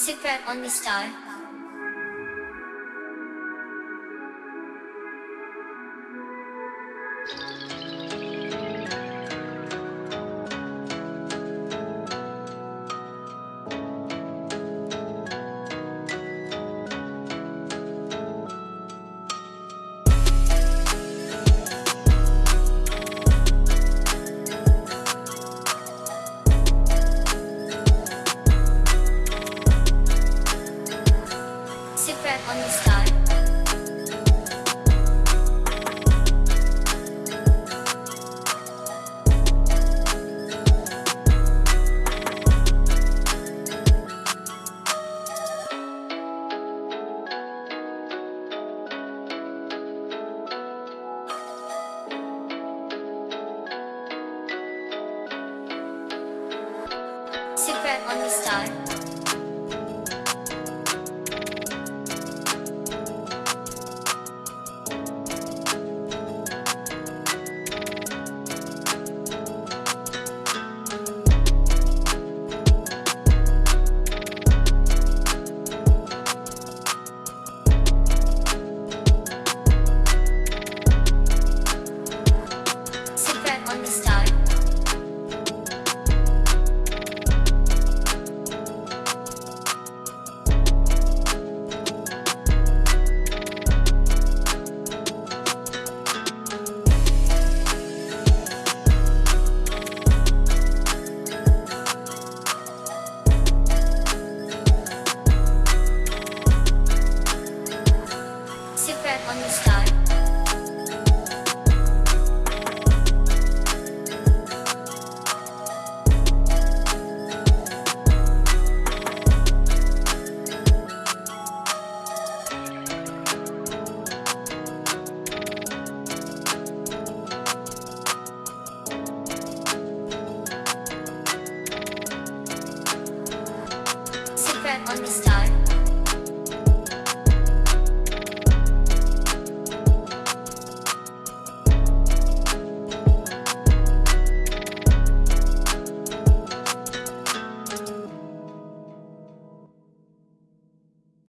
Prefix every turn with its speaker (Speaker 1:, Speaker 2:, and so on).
Speaker 1: Super Only Star. Super Only Star. Only Star. Super Only Star.